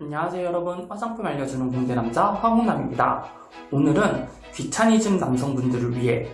안녕하세요 여러분. 화장품 알려주는 공대남자 황홍남입니다. 오늘은 귀차니즘 남성분들을 위해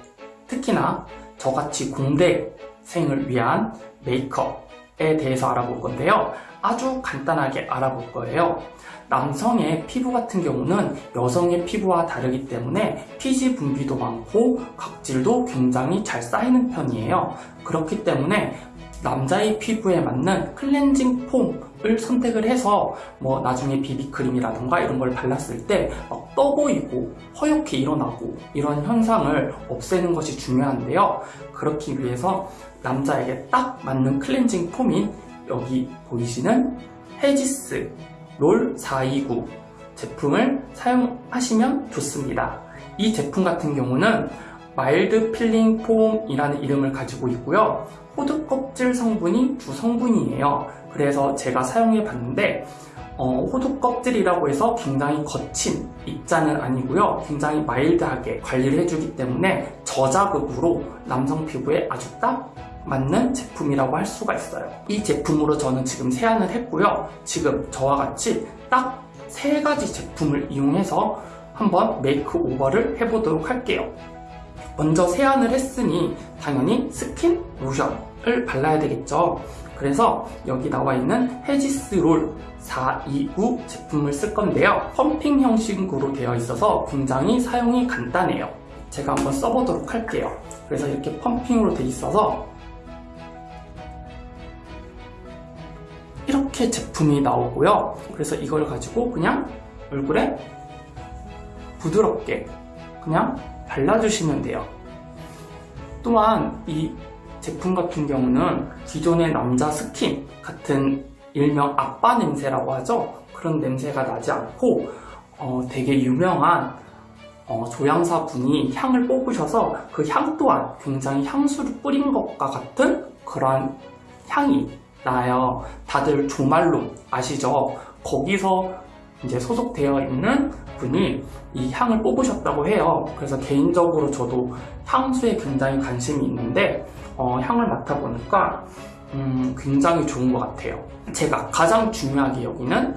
특히나 저같이 공대생을 위한 메이크업에 대해서 알아볼 건데요. 아주 간단하게 알아볼 거예요. 남성의 피부 같은 경우는 여성의 피부와 다르기 때문에 피지 분비도 많고 각질도 굉장히 잘 쌓이는 편이에요. 그렇기 때문에 남자의 피부에 맞는 클렌징 폼을 선택을 해서 뭐 나중에 비비크림이라던가 이런 걸 발랐을 때 막 떠 보이고 허옇게 일어나고 이런 현상을 없애는 것이 중요한데요. 그렇기 위해서 남자에게 딱 맞는 클렌징 폼인 여기 보이시는 헤지스 롤 429 제품을 사용하시면 좋습니다. 이 제품 같은 경우는 Mild Peeling Foam이라는 이름을 가지고 있고요. 호두 껍질 성분이 주 성분이에요. 그래서 제가 사용해 봤는데 어, 호두 껍질이라고 해서 굉장히 거친 입자는 아니고요. 굉장히 마일드하게 관리를 해주기 때문에 저자극으로 남성 피부에 아주 딱 맞는 제품이라고 할 수가 있어요. 이 제품으로 저는 지금 세안을 했고요. 지금 저와 같이 딱 세 가지 제품을 이용해서 한번 makeover를 해보도록 할게요. 먼저 세안을 했으니 당연히 스킨 로션을 발라야 되겠죠. 그래서 여기 나와 있는 헤지스 룰 429 제품을 쓸 건데요. 펌핑 형식으로 되어 있어서 굉장히 사용이 간단해요. 제가 한번 써보도록 할게요. 그래서 이렇게 펌핑으로 되어 있어서 이렇게 제품이 나오고요. 그래서 이걸 가지고 그냥 얼굴에 부드럽게 그냥 발라주시면 돼요. 또한 이 제품 같은 경우는 기존의 남자 스킨 같은 일명 아빠 냄새라고 하죠. 그런 냄새가 나지 않고 어, 되게 유명한 어, 조향사 분이 향을 뽑으셔서 그 향 또한 굉장히 향수를 뿌린 것과 같은 그러한 향이 나요. 다들 조말론 아시죠? 거기서 이제 소속되어 있는 분이 이 향을 뽑으셨다고 해요. 그래서 개인적으로 저도 향수에 굉장히 관심이 있는데 어, 향을 맡아보니까 음, 굉장히 좋은 것 같아요. 제가 가장 중요하게 여기는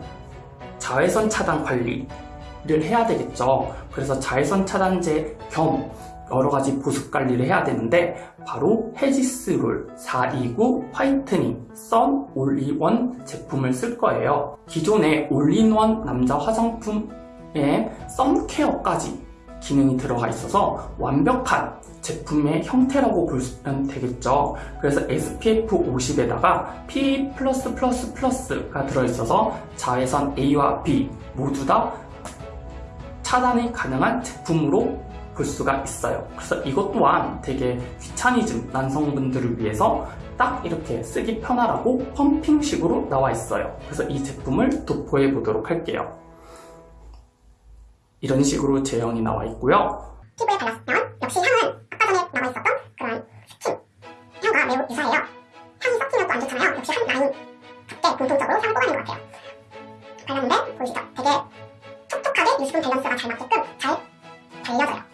자외선 차단 관리를 해야 되겠죠. 그래서 자외선 차단제 겸 여러 가지 보습 관리를 해야 되는데 바로 헤지스 룰 429 Whitening Sun All-in-one 제품을 쓸 거예요. 기존의 올인원 남자 화장품에 sun care까지 기능이 들어가 있어서 완벽한 제품의 형태라고 보면 되겠죠. 그래서 SPF 50에다가 PA+++가 들어있어서 자외선 A와 B 모두 다 차단이 가능한 제품으로 볼 수가 있어요. 그래서 이것 또한 되게 귀차니즘 남성분들을 위해서 딱 이렇게 쓰기 편하라고 펌핑식으로 나와 있어요. 그래서 이 제품을 도포해 보도록 할게요. 이런 식으로 제형이 나와 있고요. 피부에 발랐으면 역시 향은 아까 전에 나와 있었던 그런 스킨 향과 매우 유사해요. 향이 섞이면 또 안 좋잖아요. 역시 한 라인 같게 공통적으로 향을 뽑아낸 것 같아요. 발랐는데 보이시죠? 되게 촉촉하게 유수분 밸런스가 잘 맞게끔 잘 발려져요.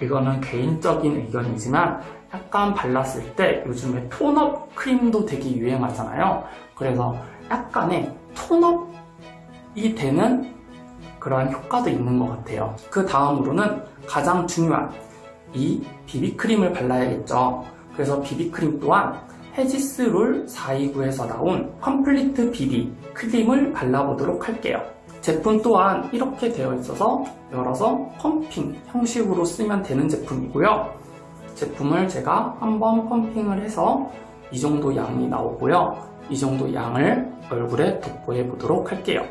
이거는 개인적인 의견이지만 약간 발랐을 때 요즘에 tone-up 크림도 되게 유행하잖아요. 그래서 약간의 tone-up이 되는 그러한 효과도 있는 것 같아요. 그 다음으로는 가장 중요한 이 비비크림을 발라야겠죠. 그래서 비비크림 또한 헤지스 룰 429에서 나온 Complete BB Cream을 발라보도록 할게요. 제품 또한 이렇게 되어 있어서 열어서 펌핑 형식으로 쓰면 되는 제품이고요. 제품을 제가 한번 펌핑을 해서 이 정도 양이 나오고요. 이 정도 양을 얼굴에 도포해 보도록 할게요.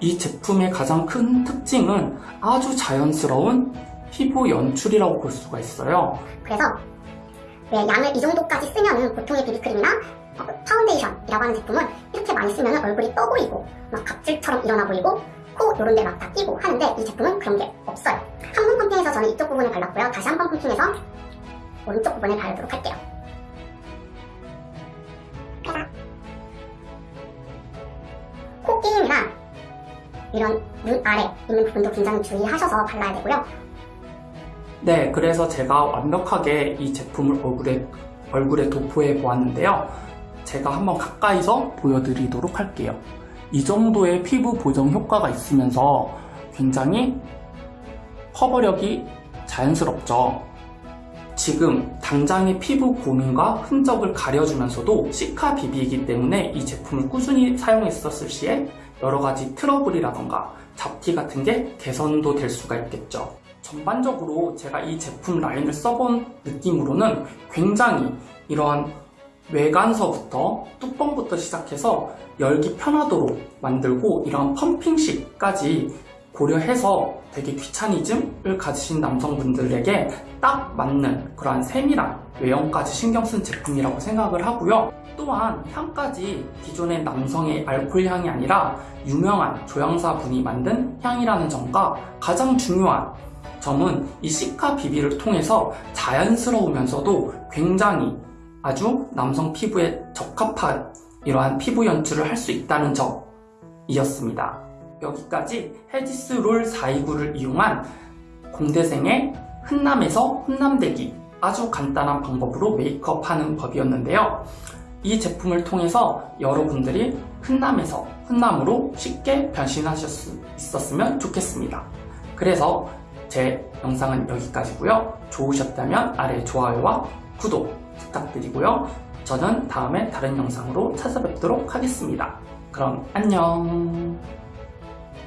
이 제품의 가장 큰 특징은 아주 자연스러운 피부 연출이라고 볼 수가 있어요. 그래서 왜 양을 이 정도까지 쓰면은 보통의 비비크림이나 어, 파운데이션이라고 하는 제품은 이렇게 많이 쓰면 얼굴이 떠 보이고 막 각질처럼 일어나 보이고 코 요런 데 막 다 끼고 하는데 이 제품은 그런 게 없어요. 한 번 펌핑해서 저는 이쪽 부분에 발랐고요. 다시 한 번 펌핑해서 오른쪽 부분에 바르도록 할게요. 그래서 코 끼임이나 이런 눈 아래 있는 부분도 굉장히 주의하셔서 발라야 되고요. 네, 그래서 제가 완벽하게 이 제품을 얼굴에, 얼굴에 도포해 보았는데요. 제가 한번 가까이서 보여드리도록 할게요. 이 정도의 피부 보정 효과가 있으면서 굉장히 커버력이 자연스럽죠. 지금 당장의 피부 고민과 흔적을 가려주면서도 시카 비비이기 때문에 이 제품을 꾸준히 사용했었을 시에 여러 가지 트러블이라던가 잡티 같은 게 개선도 될 수가 있겠죠. 전반적으로 제가 이 제품 라인을 써본 느낌으로는 굉장히 이러한 외관서부터 뚜껑부터 시작해서 열기 편하도록 만들고 이런 펌핑식까지 고려해서 되게 귀차니즘을 가지신 남성분들에게 딱 맞는 그러한 세밀한 외형까지 신경 쓴 제품이라고 생각을 하고요. 또한 향까지 기존의 남성의 알코올 향이 아니라 유명한 조향사 분이 만든 향이라는 점과 가장 중요한 점은 이 시카 비비를 통해서 자연스러우면서도 굉장히 아주 남성 피부에 적합한 이러한 피부 연출을 할 수 있다는 점이었습니다. 여기까지 헤지스 롤 429를 이용한 공대생의 흔남에서 훈남되기 아주 간단한 방법으로 메이크업 하는 법이었는데요. 이 제품을 통해서 여러분들이 흔남에서 훈남으로 쉽게 변신하실 수 있었으면 좋겠습니다. 그래서 제 영상은 여기까지고요. 좋으셨다면 아래 좋아요와 구독 부탁드리고요. 저는 다음에 다른 영상으로 찾아뵙도록 하겠습니다. 그럼 안녕.